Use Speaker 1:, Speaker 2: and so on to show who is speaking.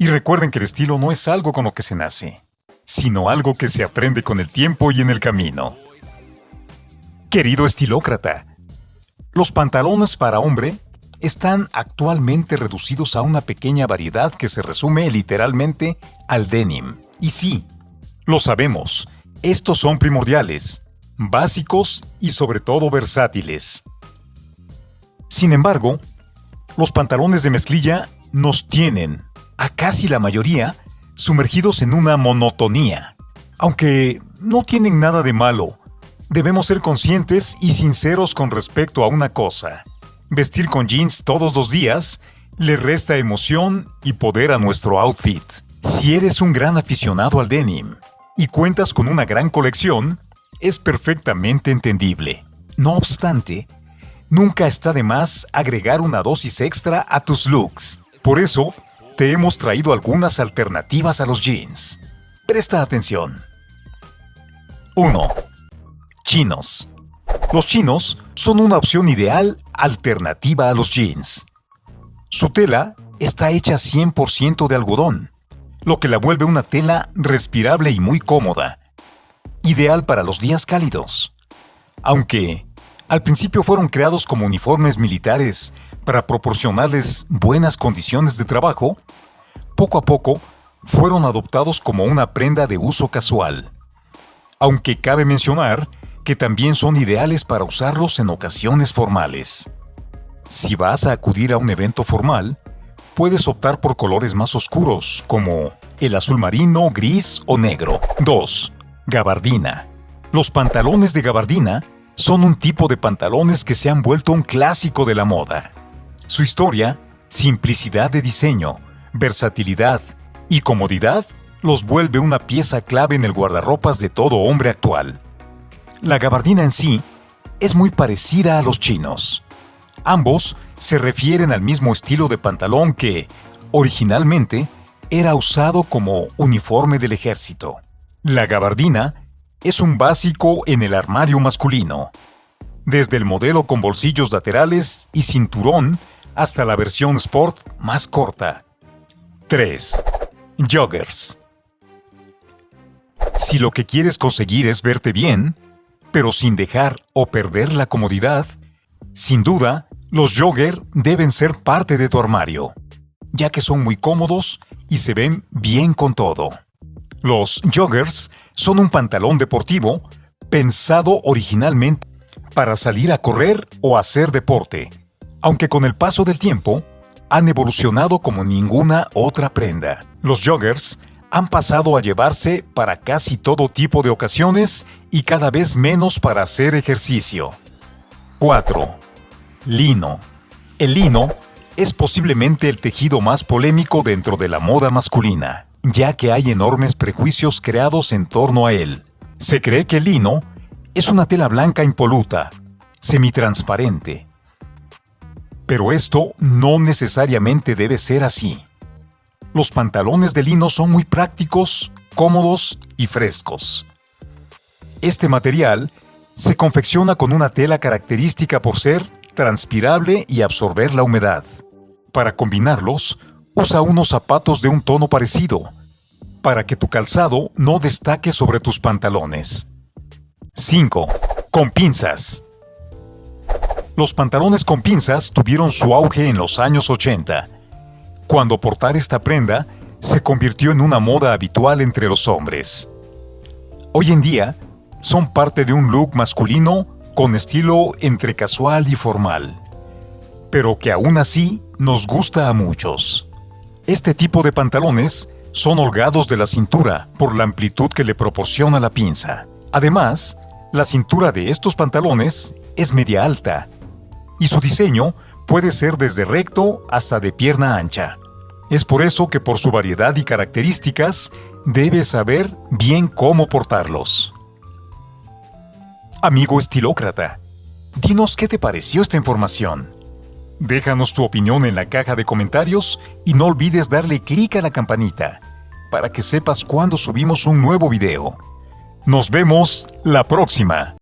Speaker 1: Y recuerden que el estilo no es algo con lo que se nace, sino algo que se aprende con el tiempo y en el camino. Querido estilócrata, los pantalones para hombre están actualmente reducidos a una pequeña variedad que se resume literalmente al denim. Y sí, lo sabemos, estos son primordiales, básicos y sobre todo versátiles. Sin embargo, los pantalones de mezclilla nos tienen, a casi la mayoría, sumergidos en una monotonía. Aunque no tienen nada de malo, Debemos ser conscientes y sinceros con respecto a una cosa. Vestir con jeans todos los días le resta emoción y poder a nuestro outfit. Si eres un gran aficionado al denim y cuentas con una gran colección, es perfectamente entendible. No obstante, nunca está de más agregar una dosis extra a tus looks. Por eso, te hemos traído algunas alternativas a los jeans. Presta atención. 1 chinos. Los chinos son una opción ideal alternativa a los jeans. Su tela está hecha 100% de algodón, lo que la vuelve una tela respirable y muy cómoda, ideal para los días cálidos. Aunque al principio fueron creados como uniformes militares para proporcionarles buenas condiciones de trabajo, poco a poco fueron adoptados como una prenda de uso casual. Aunque cabe mencionar que también son ideales para usarlos en ocasiones formales. Si vas a acudir a un evento formal, puedes optar por colores más oscuros, como el azul marino, gris o negro. 2. Gabardina. Los pantalones de gabardina son un tipo de pantalones que se han vuelto un clásico de la moda. Su historia, simplicidad de diseño, versatilidad y comodidad los vuelve una pieza clave en el guardarropas de todo hombre actual. La gabardina en sí es muy parecida a los chinos. Ambos se refieren al mismo estilo de pantalón que, originalmente, era usado como uniforme del ejército. La gabardina es un básico en el armario masculino, desde el modelo con bolsillos laterales y cinturón hasta la versión sport más corta. 3. Joggers. Si lo que quieres conseguir es verte bien, pero sin dejar o perder la comodidad, sin duda, los jogger deben ser parte de tu armario, ya que son muy cómodos y se ven bien con todo. Los joggers son un pantalón deportivo pensado originalmente para salir a correr o hacer deporte, aunque con el paso del tiempo han evolucionado como ninguna otra prenda. Los joggers han pasado a llevarse para casi todo tipo de ocasiones y cada vez menos para hacer ejercicio. 4. Lino. El lino es posiblemente el tejido más polémico dentro de la moda masculina, ya que hay enormes prejuicios creados en torno a él. Se cree que el lino es una tela blanca impoluta, semitransparente. Pero esto no necesariamente debe ser así. Los pantalones de lino son muy prácticos, cómodos y frescos. Este material se confecciona con una tela característica por ser transpirable y absorber la humedad. Para combinarlos, usa unos zapatos de un tono parecido, para que tu calzado no destaque sobre tus pantalones. 5. Con pinzas. Los pantalones con pinzas tuvieron su auge en los años 80 cuando portar esta prenda se convirtió en una moda habitual entre los hombres. Hoy en día, son parte de un look masculino con estilo entre casual y formal, pero que aún así nos gusta a muchos. Este tipo de pantalones son holgados de la cintura por la amplitud que le proporciona la pinza. Además, la cintura de estos pantalones es media alta y su diseño puede ser desde recto hasta de pierna ancha. Es por eso que por su variedad y características, debes saber bien cómo portarlos. Amigo estilócrata, dinos qué te pareció esta información. Déjanos tu opinión en la caja de comentarios y no olvides darle clic a la campanita para que sepas cuando subimos un nuevo video. Nos vemos la próxima.